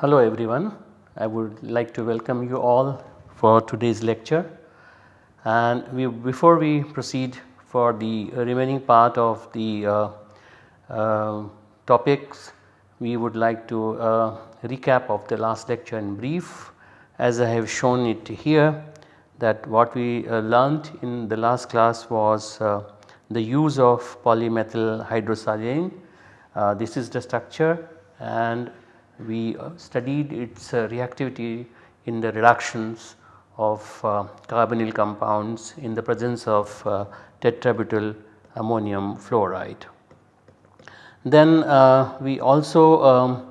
Hello everyone, I would like to welcome you all for today's lecture. And we, before we proceed for the remaining part of the uh, uh, topics we would like to uh, recap of the last lecture in brief as I have shown it here that what we uh, learnt in the last class was uh, the use of polymethyl hydrosilane. Uh, this is the structure and we uh, studied its uh, reactivity in the reductions of carbonyl compounds in the presence of tetrabutyl ammonium fluoride. Then we also um,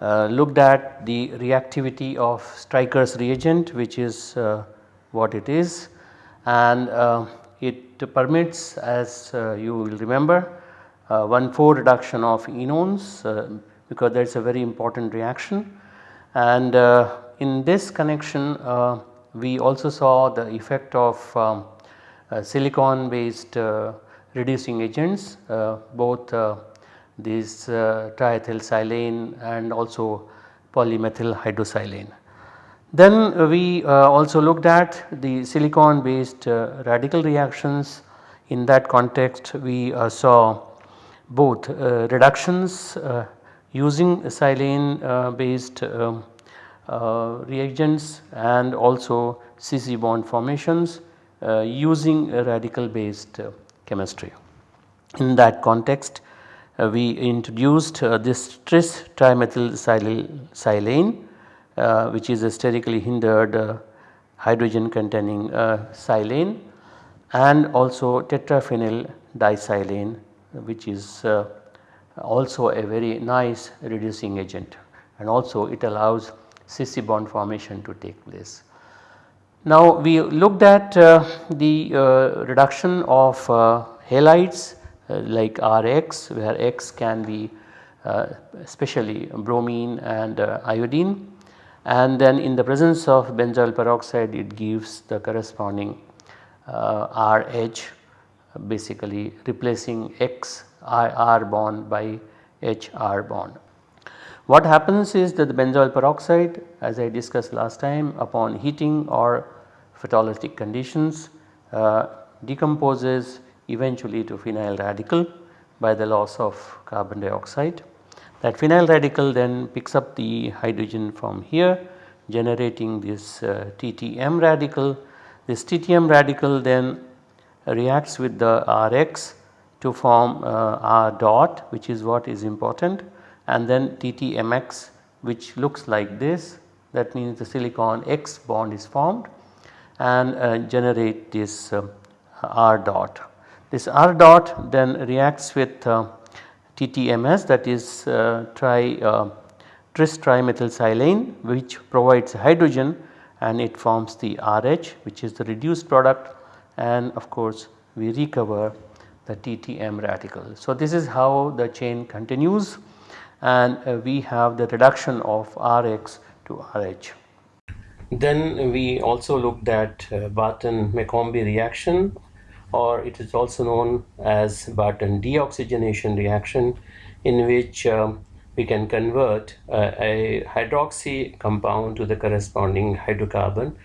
uh, looked at the reactivity of Stryker's reagent which is uh, what it is and uh, it permits as you will remember 1,4 reduction of enones because that is a very important reaction. And uh, in this connection uh, we also saw the effect of um, uh, silicon based uh, reducing agents uh, both uh, triethylsilane and also polymethyl hydrosilane. Then we also looked at the silicon based radical reactions in that context we saw both reductions using silane uh, based um, uh, reagents and also CC bond formations uh, using radical based chemistry. In that context we introduced this tris trimethylsilane which is a sterically hindered hydrogen containing silane and also tetraphenyl disilane which is uh, also a very nice reducing agent and also it allows CC bond formation to take place. Now we looked at uh, the uh, reduction of uh, halides uh, like Rx where X can be uh, especially bromine and uh, iodine and then in the presence of benzoyl peroxide it gives the corresponding RH basically replacing X R bond by HR bond. What happens is that the benzoyl peroxide as I discussed last time upon heating or photolytic conditions uh, decomposes eventually to phenyl radical by the loss of carbon dioxide. That phenyl radical then picks up the hydrogen from here generating this uh, TTM radical. This TTM radical then reacts with the Rx to form uh, R dot which is what is important and then TTMX which looks like this that means the silicon X bond is formed and uh, generate this uh, R dot. This R dot then reacts with uh, TTMS that is uh, tri uh, tris trimethylsilane which provides hydrogen and it forms the RH which is the reduced product and of course we recover the TTM radical. So, this is how the chain continues and uh, we have the reduction of Rx to Rh. Then we also looked at uh, Barton-McCombie reaction or it is also known as Barton deoxygenation reaction in which um, we can convert uh, a hydroxy compound to the corresponding hydrocarbon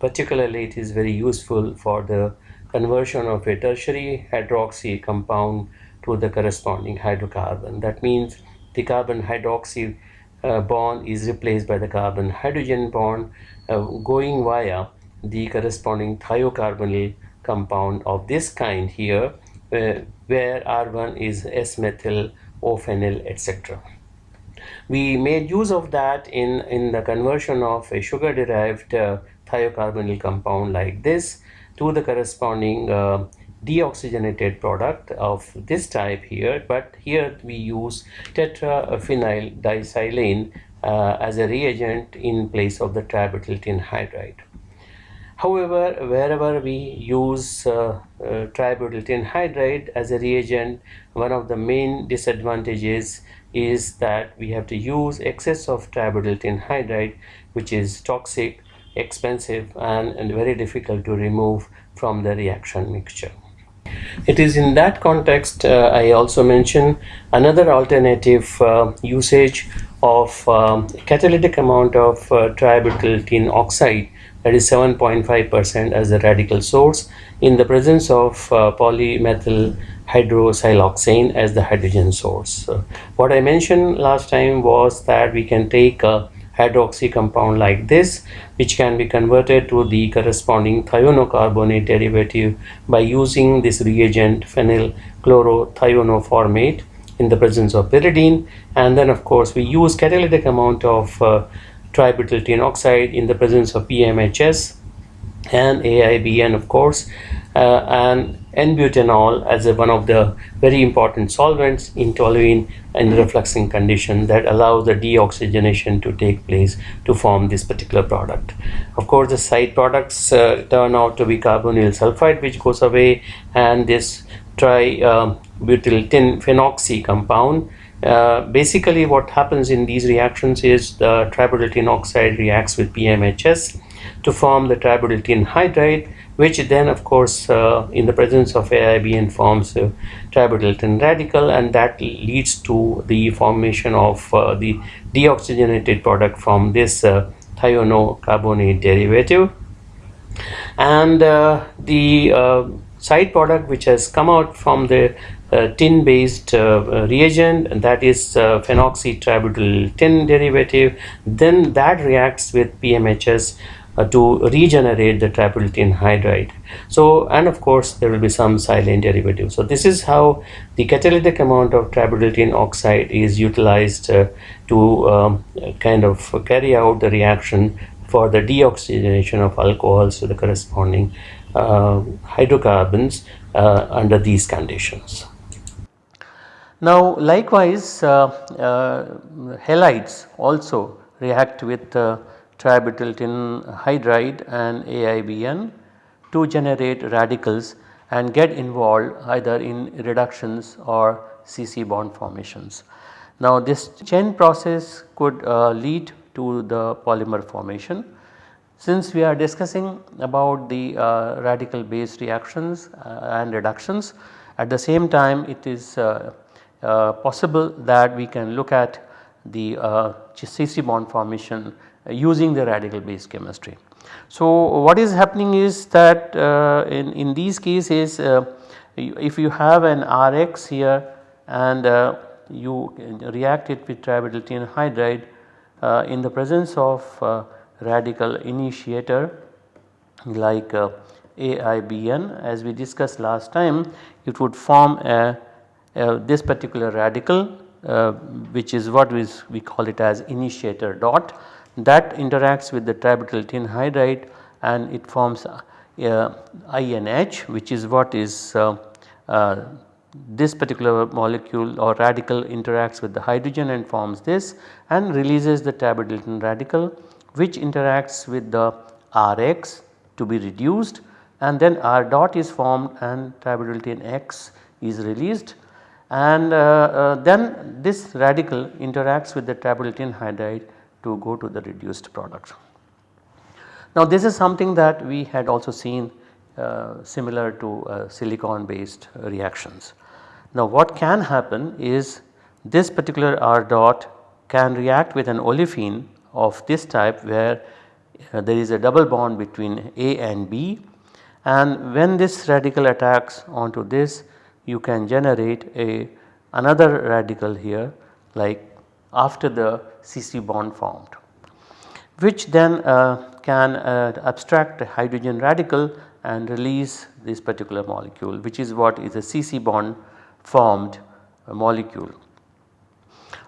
particularly it is very useful for the conversion of a tertiary hydroxy compound to the corresponding hydrocarbon. That means the carbon hydroxy uh, bond is replaced by the carbon hydrogen bond uh, going via the corresponding thiocarbonyl compound of this kind here uh, where R1 is S-methyl, O-phenyl etc. We made use of that in, in the conversion of a sugar derived uh, thiocarbonyl compound like this to the corresponding uh, deoxygenated product of this type here but here we use tetraphenyl disilane uh, as a reagent in place of the tributyl tin hydride. However, wherever we use uh, uh, tributyl tin hydride as a reagent, one of the main disadvantages is that we have to use excess of tributyl tin hydride which is toxic, expensive and, and very difficult to remove from the reaction mixture. It is in that context uh, I also mention another alternative uh, usage of um, catalytic amount of uh, tributyl tin oxide that is 7.5% as the radical source in the presence of uh, polymethyl hydroxysiloxane as the hydrogen source. So what I mentioned last time was that we can take a hydroxy compound like this which can be converted to the corresponding thionocarbonate derivative by using this reagent phenyl chlorothionoformate in the presence of pyridine and then of course we use catalytic amount of uh, tributyl tin oxide in the presence of PMHS and AIBN of course uh, and N-butanol as a, one of the very important solvents in toluene and refluxing condition that allows the deoxygenation to take place to form this particular product. Of course, the side products uh, turn out to be carbonyl sulfide which goes away and this tri-butyl uh, phenoxy compound uh, basically what happens in these reactions is the tributyl tin oxide reacts with PMHS to form the tributyl tin hydride which then of course uh, in the presence of AIBN forms a tributyl tin radical and that leads to the formation of uh, the deoxygenated product from this uh, thionocarbonate derivative. And uh, the side product which has come out from the tin based uh, reagent and that is uh, phenoxy tributyl tin derivative then that reacts with PMHS uh, to regenerate the tributyl tin hydride. So and of course there will be some silane derivative. So this is how the catalytic amount of tributyl tin oxide is utilized uh, to um, kind of carry out the reaction for the deoxygenation of alcohols to the corresponding uh, hydrocarbons uh, under these conditions. Now likewise uh, uh, halides also react with tributyl tin hydride and AIBN to generate radicals and get involved either in reductions or CC bond formations. Now this chain process could uh, lead to the polymer formation. Since we are discussing about the uh, radical based reactions uh, and reductions at the same time it is uh, uh, possible that we can look at the CC uh, bond formation using the radical based chemistry. So what is happening is that uh, in, in these cases uh, if you have an Rx here and uh, you react it with tributyl tin hydride uh, in the presence of uh, radical initiator like uh, AIBN as we discussed last time it would form a, a this particular radical which is what we call it as initiator dot that interacts with the tributyl tin hydride and it forms uh, INH which is what is uh, uh, this particular molecule or radical interacts with the hydrogen and forms this and releases the tributyl tin radical which interacts with the Rx to be reduced. And then R dot is formed and tributyl tin X is released and uh, uh, then this radical interacts with the tributyl hydride to go to the reduced product. Now this is something that we had also seen uh, similar to uh, silicon based reactions. Now what can happen is this particular R dot can react with an olefin of this type where uh, there is a double bond between A and B and when this radical attacks onto this you can generate a another radical here like after the CC bond formed which then uh, can uh, abstract a hydrogen radical and release this particular molecule which is what is a CC bond formed molecule.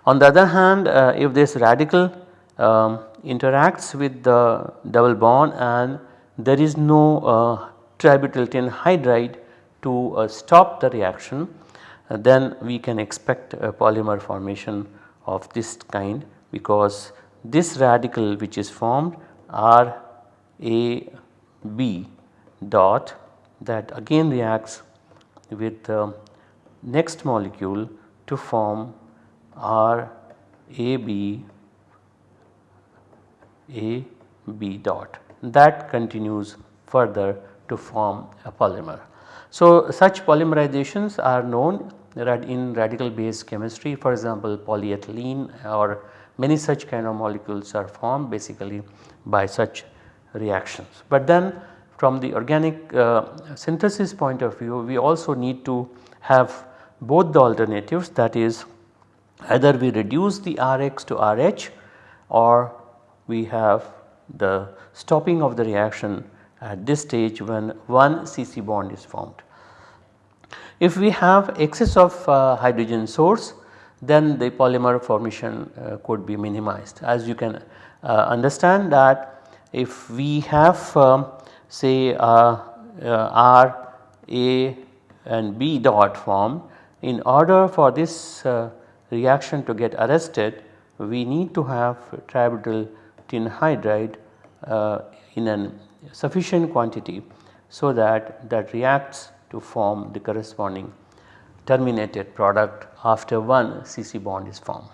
On the other hand uh, if this radical um, interacts with the double bond and there is no uh, tributyl tin hydride to uh, stop the reaction uh, then we can expect a polymer formation of this kind because this radical which is formed R A B dot that again reacts with the next molecule to form R A B A B dot that continues further to form a polymer. So, such polymerizations are known in radical base chemistry for example polyethylene or many such kind of molecules are formed basically by such reactions. But then from the organic uh, synthesis point of view we also need to have both the alternatives that is either we reduce the Rx to Rh or we have the stopping of the reaction at this stage when one CC bond is formed. If we have excess of uh, hydrogen source then the polymer formation uh, could be minimized as you can uh, understand that if we have um, say uh, uh, R A and B dot form in order for this uh, reaction to get arrested we need to have tributyl tin hydride in a sufficient quantity so that that reacts to form the corresponding terminated product after one CC bond is formed.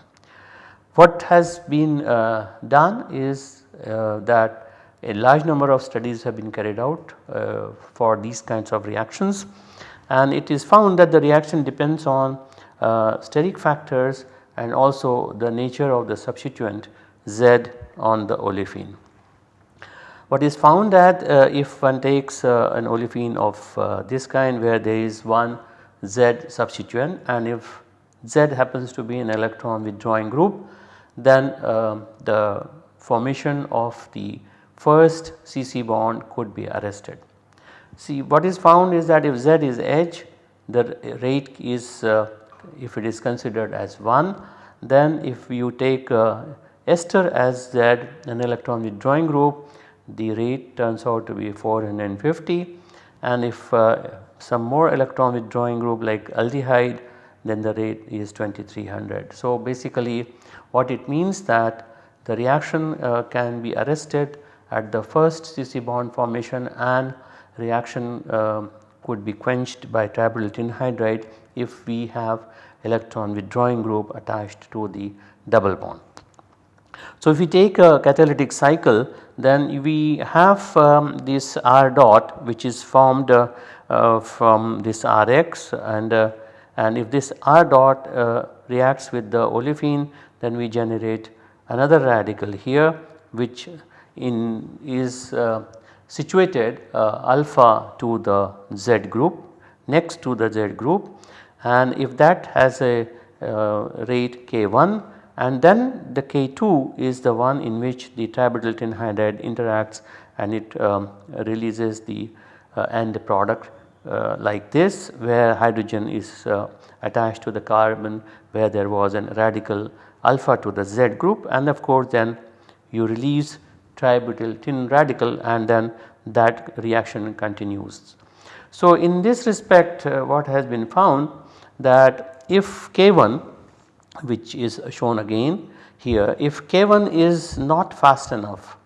What has been uh, done is uh, that a large number of studies have been carried out uh, for these kinds of reactions and it is found that the reaction depends on uh, steric factors and also the nature of the substituent Z on the olefin. What is found that uh, if one takes uh, an olefin of uh, this kind where there is one Z substituent and if Z happens to be an electron withdrawing group then um, the formation of the first CC bond could be arrested. See what is found is that if Z is H the rate is uh, if it is considered as 1 then if you take uh, ester as Z an electron withdrawing group the rate turns out to be 450 and if uh, some more electron withdrawing group like aldehyde then the rate is 2300. So basically what it means that the reaction uh, can be arrested at the first CC bond formation and reaction uh, could be quenched by tributyltin hydride if we have electron withdrawing group attached to the double bond. So if we take a catalytic cycle then we have um, this R dot which is formed uh, uh, from this Rx. And uh, and if this R dot uh, reacts with the olefin then we generate another radical here which in is uh, situated uh, alpha to the Z group next to the Z group. And if that has a rate K1 and then the K2 is the one in which the tributyl tin hydride interacts and it um, releases the uh, end product uh, like this where hydrogen is uh, attached to the carbon where there was a radical alpha to the Z group and of course then you release tributyltin radical and then that reaction continues. So in this respect uh, what has been found that if K1 which is shown again here if K1 is not fast enough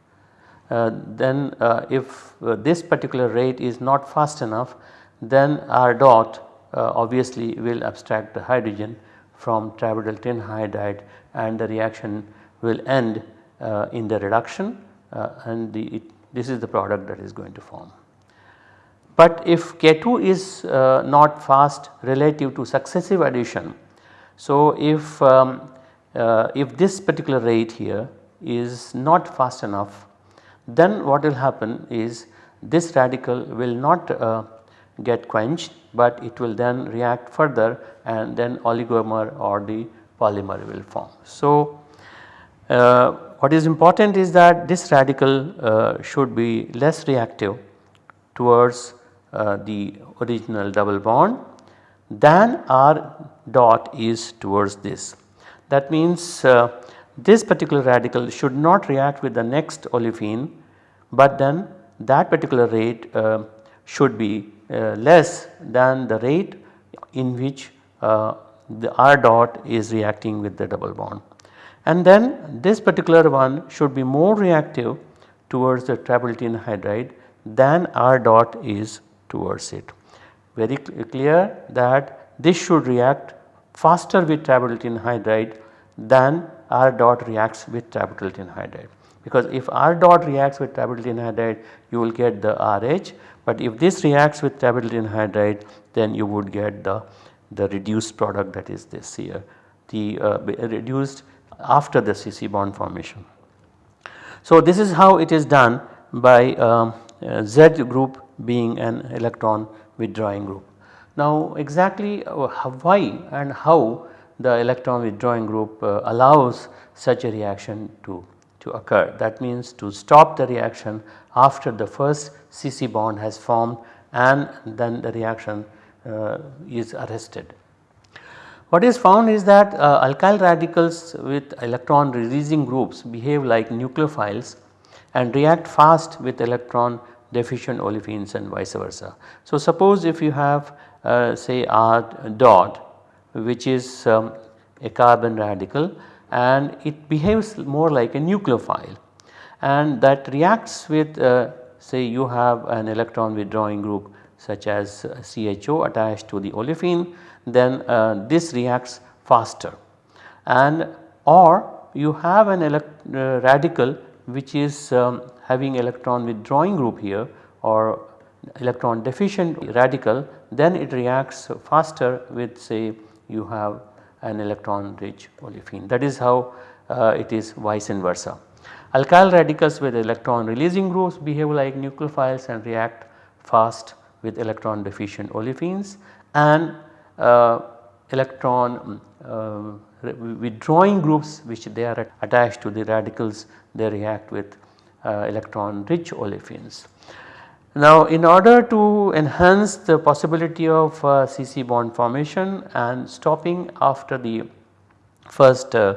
uh, then uh, if uh, this particular rate is not fast enough then R dot uh, obviously will abstract the hydrogen from tributyl tin hydride and the reaction will end uh, in the reduction uh, and the, it, this is the product that is going to form. But if K2 is not fast relative to successive addition so, if, um, uh, if this particular rate here is not fast enough then what will happen is this radical will not uh, get quenched but it will then react further and then oligomer or the polymer will form. So, uh, what is important is that this radical uh, should be less reactive towards uh, the original double bond than R dot is towards this. That means uh, this particular radical should not react with the next olefin but then that particular rate uh, should be uh, less than the rate in which uh, the R dot is reacting with the double bond. And then this particular one should be more reactive towards the tin hydride than R dot is towards it very clear that this should react faster with tributyl tin hydride than R dot reacts with tributyl tin hydride because if R dot reacts with tributyl tin hydride you will get the RH but if this reacts with tributyl tin hydride then you would get the, the reduced product that is this here the uh, reduced after the CC bond formation. So this is how it is done by um, uh, Z group being an electron withdrawing group. Now exactly uh, why and how the electron withdrawing group uh, allows such a reaction to to occur. That means to stop the reaction after the first CC bond has formed and then the reaction uh, is arrested. What is found is that uh, alkyl radicals with electron releasing groups behave like nucleophiles and react fast with electron deficient olefins and vice versa. So suppose if you have say R dot which is um, a carbon radical and it behaves more like a nucleophile. And that reacts with uh, say you have an electron withdrawing group such as uh, CHO attached to the olefin then uh, this reacts faster. And or you have an uh, radical which is um, having electron withdrawing group here or electron deficient radical then it reacts faster with say you have an electron rich olefin that is how uh, it is vice versa. Alkyl radicals with electron releasing groups behave like nucleophiles and react fast with electron deficient olefins and uh, electron uh, withdrawing groups which they are attached to the radicals they react with uh, electron rich olefins. Now in order to enhance the possibility of uh, CC bond formation and stopping after the first uh,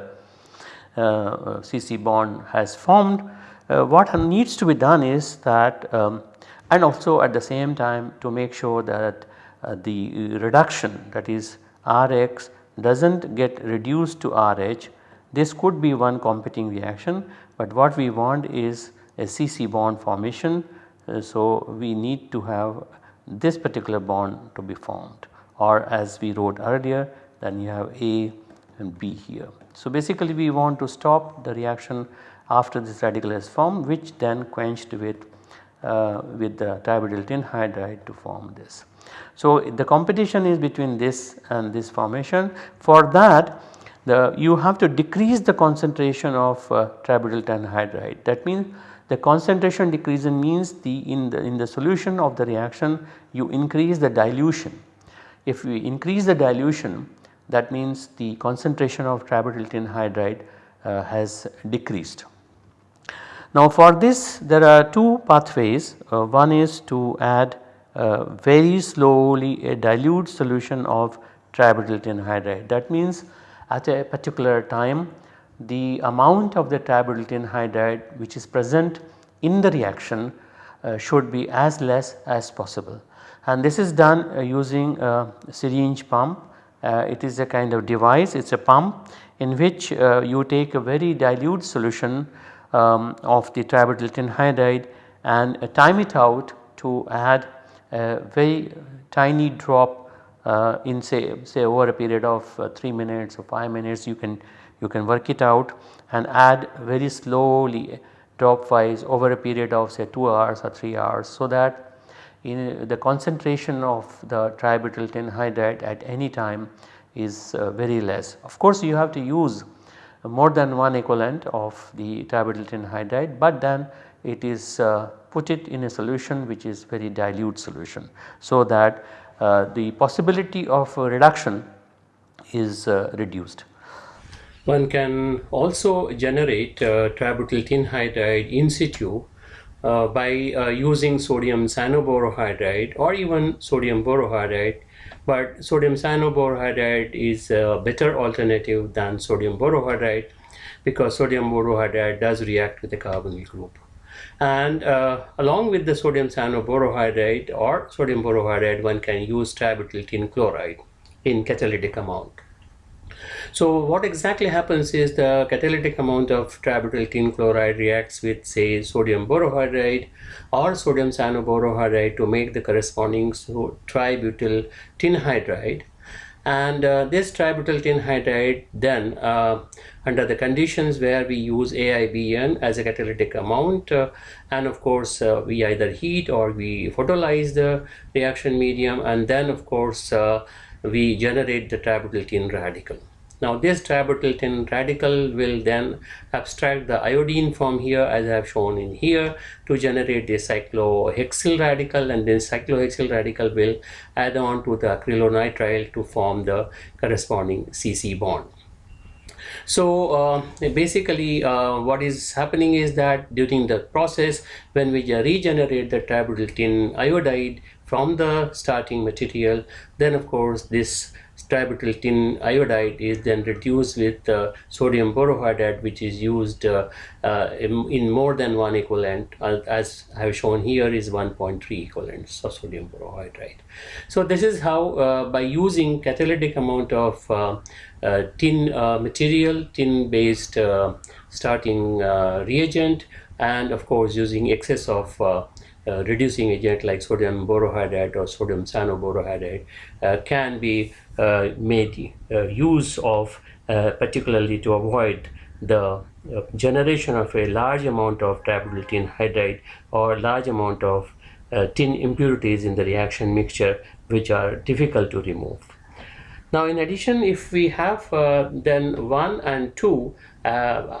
uh, CC bond has formed uh, what needs to be done is that um, and also at the same time to make sure that uh, the reduction that is Rx does not get reduced to RH. This could be one competing reaction but what we want is a CC bond formation uh, so we need to have this particular bond to be formed or as we wrote earlier then you have A and B here. So basically we want to stop the reaction after this radical is formed which then quenched with uh, with the tributyl tin hydride to form this. So the competition is between this and this formation for that the you have to decrease the concentration of uh, hydride that means the concentration decrease means the in the in the solution of the reaction you increase the dilution. If we increase the dilution that means the concentration of tributyl tin hydride uh, has decreased. Now for this there are two pathways uh, one is to add uh, very slowly a dilute solution of tributyl tin hydride that means at a particular time the amount of the tributyl hydride which is present in the reaction uh, should be as less as possible and this is done uh, using a syringe pump. Uh, it is a kind of device it is a pump in which uh, you take a very dilute solution um, of the tributyl hydride and uh, time it out to add a very tiny drop uh, in say say over a period of 3 minutes or 5 minutes you can you can work it out and add very slowly drop wise over a period of say 2 hours or 3 hours so that the concentration of the tributyl hydride at any time is uh, very less. Of course you have to use more than one equivalent of the tributyl hydride but then it is uh, put it in a solution which is very dilute solution so that uh, the possibility of reduction is uh, reduced. One can also generate uh, tributyltin hydride in situ uh, by uh, using sodium cyanoborohydride or even sodium borohydride. But sodium cyanoborohydride is a better alternative than sodium borohydride because sodium borohydride does react with the carbonyl group. And uh, along with the sodium cyanoborohydride or sodium borohydride one can use tributyl tin chloride in catalytic amount so what exactly happens is the catalytic amount of tributyl tin chloride reacts with say sodium borohydride or sodium cyanoborohydride to make the corresponding so tributyl tin hydride and uh, this tributyl tin hydride then uh, under the conditions where we use AIBN as a catalytic amount uh, and of course uh, we either heat or we photolyze the reaction medium and then of course uh, we generate the tributyl tin radical. Now this tributyl radical will then abstract the iodine from here as I have shown in here to generate the cyclohexyl radical and then cyclohexyl radical will add on to the acrylonitrile to form the corresponding CC bond. So uh, basically uh, what is happening is that during the process when we regenerate the tributyl tin iodide from the starting material then of course this tributyl tin iodide is then reduced with uh, sodium borohydride which is used uh, uh, in, in, more than one equivalent uh, as I have shown here is 1.3 equivalents of sodium borohydride. So this is how uh, by using catalytic amount of uh, tin material, tin based starting reagent and of course using excess of uh, reducing agent like sodium borohydride or sodium cyanoborohydride uh, can be uh, made use of particularly to avoid the generation of a large amount of tributyl tin hydride or large amount of uh, tin impurities in the reaction mixture which are difficult to remove. Now in addition if we have uh, then 1 and 2 uh,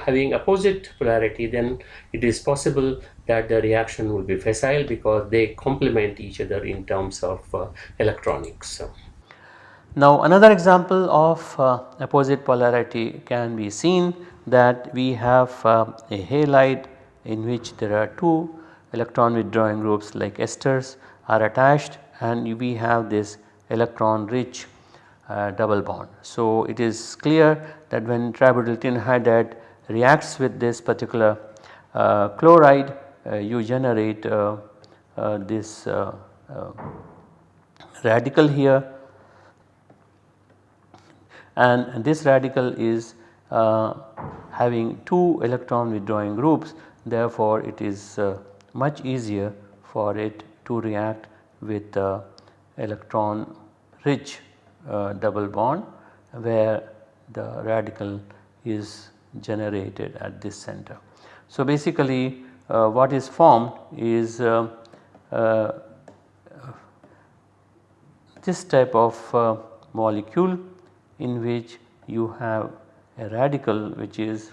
having opposite polarity then it is possible that the reaction will be facile because they complement each other in terms of uh, electronics. Now another example of uh, opposite polarity can be seen that we have uh, a halide in which there are two electron withdrawing groups like esters are attached and we have this electron rich uh, double bond. So it is clear that when tributyltin hydride reacts with this particular uh, chloride uh, you generate uh, uh, this radical here and this radical is having two electron withdrawing groups therefore it is much easier for it to react with the electron rich uh, double bond where the radical is generated at this center. So basically uh, what is formed is uh, uh, this type of molecule in which you have a radical which is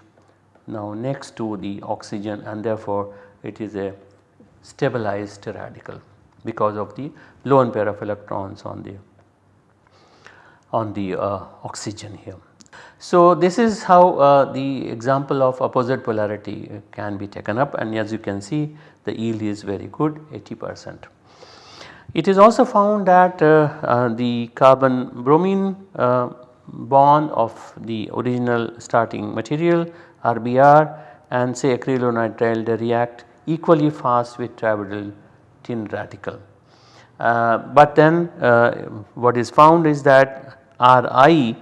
now next to the oxygen and therefore it is a stabilized radical because of the lone pair of electrons on the on the uh, oxygen here. So this is how uh, the example of opposite polarity can be taken up and as you can see the yield is very good 80 percent. It is also found that uh, uh, the carbon bromine uh, bond of the original starting material RBr and say acrylonitrile they react equally fast with tributyl tin radical. Uh, but then uh, what is found is that Ri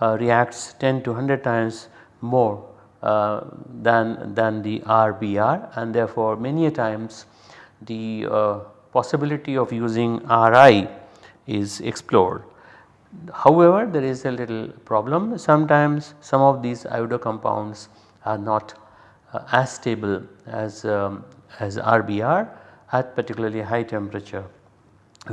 uh, reacts 10 to 100 times more uh, than, than the RBr and therefore many times the uh, possibility of using Ri is explored. However, there is a little problem sometimes some of these iodo compounds are not uh, as stable as, um, as RBr at particularly high temperature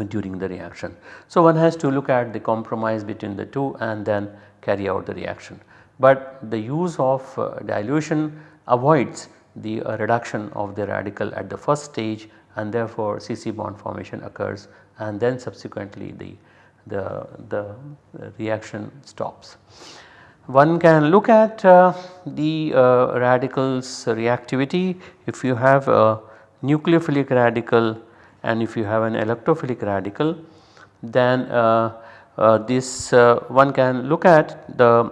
during the reaction. So, one has to look at the compromise between the two and then carry out the reaction. But the use of uh, dilution avoids the uh, reduction of the radical at the first stage and therefore CC bond formation occurs and then subsequently the, the, the reaction stops. One can look at uh, the uh, radicals reactivity if you have a nucleophilic radical and if you have an electrophilic radical then uh, uh, this uh, one can look at the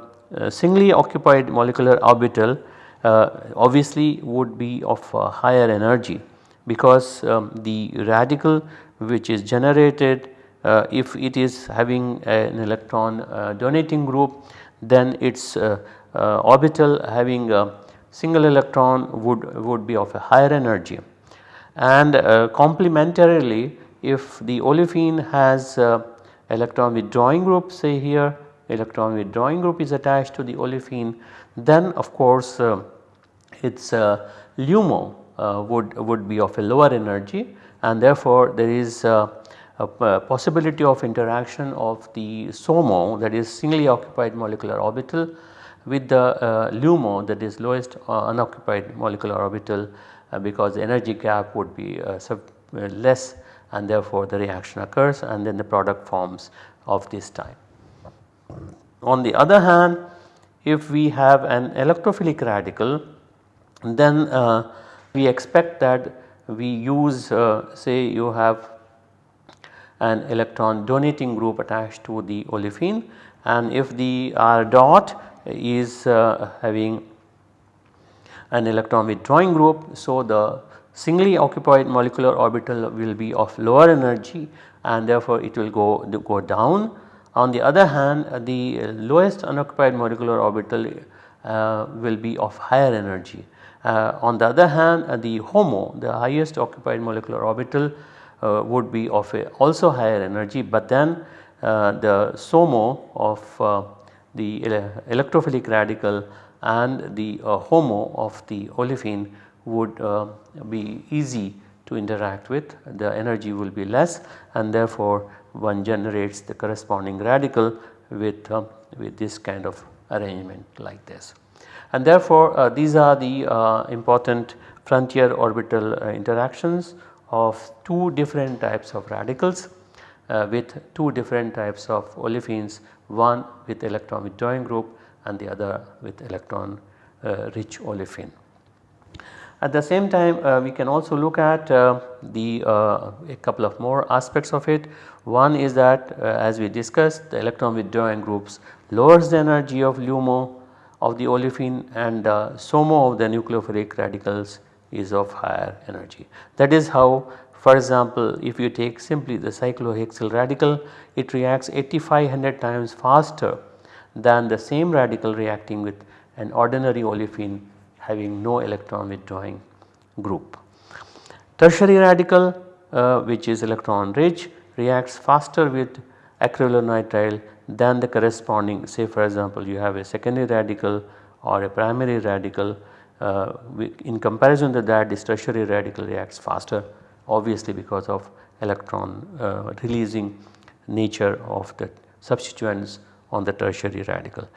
singly occupied molecular orbital obviously would be of higher energy because um, the radical which is generated uh, if it is having an electron uh, donating group then its uh, orbital having a single electron would, would be of a higher energy. And complementarily if the olefin has electron withdrawing group say here electron withdrawing group is attached to the olefin then of course uh, its uh, LUMO uh, would, would be of a lower energy and therefore there is uh, possibility of interaction of the SOMO that is singly occupied molecular orbital with the uh, LUMO that is lowest uh, unoccupied molecular orbital uh, because the energy gap would be less and therefore the reaction occurs and then the product forms of this type. On the other hand if we have an electrophilic radical then uh, we expect that we use uh, say you have an electron donating group attached to the olefin and if the R dot is uh, having an electron withdrawing group. So, the singly occupied molecular orbital will be of lower energy and therefore it will go, go down. On the other hand the lowest unoccupied molecular orbital uh, will be of higher energy. Uh, on the other hand uh, the HOMO the highest occupied molecular orbital would be of a also higher energy but then uh, the SOMO of uh, the electrophilic radical and the HOMO of the olefin would be easy to interact with the energy will be less and therefore one generates the corresponding radical with, uh, with this kind of arrangement like this. And therefore uh, these are the uh, important frontier orbital interactions of two different types of radicals uh, with two different types of olefins one with electron withdrawing group and the other with electron uh, rich olefin. At the same time uh, we can also look at uh, the uh, a couple of more aspects of it. One is that uh, as we discussed the electron withdrawing groups lowers the energy of LUMO of the olefin and SOMO of the nucleophilic radicals is of higher energy. That is how for example if you take simply the cyclohexyl radical it reacts 8500 times faster than the same radical reacting with an ordinary olefin having no electron withdrawing group. Tertiary radical uh, which is electron rich reacts faster with acrylonitrile than the corresponding say for example you have a secondary radical or a primary radical uh, in comparison to that this tertiary radical reacts faster obviously because of electron uh, releasing nature of the substituents on the tertiary radical.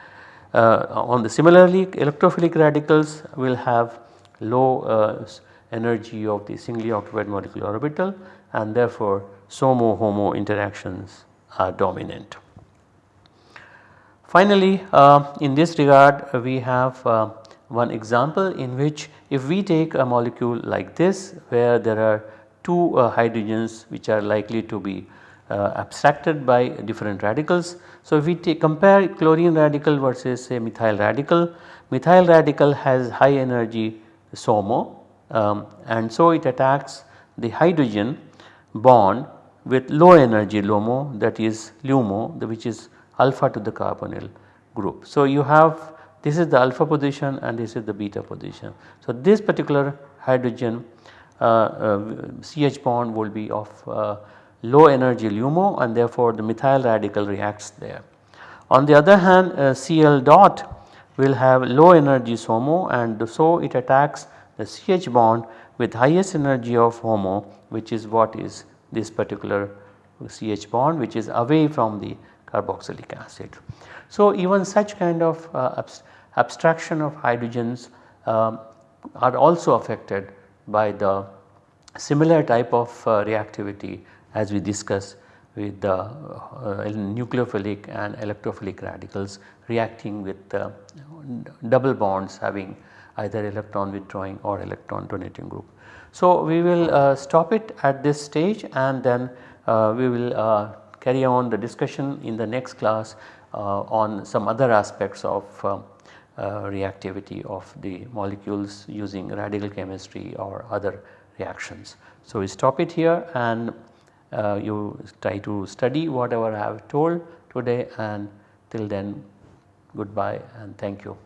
Uh, on the similarly electrophilic radicals will have low uh, energy of the singly occupied molecular orbital and therefore SOMO HOMO interactions are dominant. Finally, uh, in this regard we have uh, one example in which if we take a molecule like this where there are two uh, hydrogens which are likely to be uh, abstracted by different radicals. So, if we compare chlorine radical versus a methyl radical, methyl radical has high energy SOMO um, and so it attacks the hydrogen bond with low energy LUMO that is LUMO which is alpha to the carbonyl group. So, you have this is the alpha position and this is the beta position. So, this particular hydrogen uh, uh, CH bond will be of uh, low energy LUMO and therefore the methyl radical reacts there. On the other hand uh, Cl dot will have low energy SOMO and so it attacks the CH bond with highest energy of HOMO which is what is this particular CH bond which is away from the carboxylic acid. So even such kind of uh, abstraction of hydrogens um, are also affected by the similar type of uh, reactivity as we discussed with the uh, nucleophilic and electrophilic radicals reacting with uh, double bonds having either electron withdrawing or electron donating group. So, we will uh, stop it at this stage and then uh, we will uh, carry on the discussion in the next class on some other aspects of uh, reactivity of the molecules using radical chemistry or other reactions. So, we stop it here and uh, you try to study whatever I have told today and till then goodbye and thank you.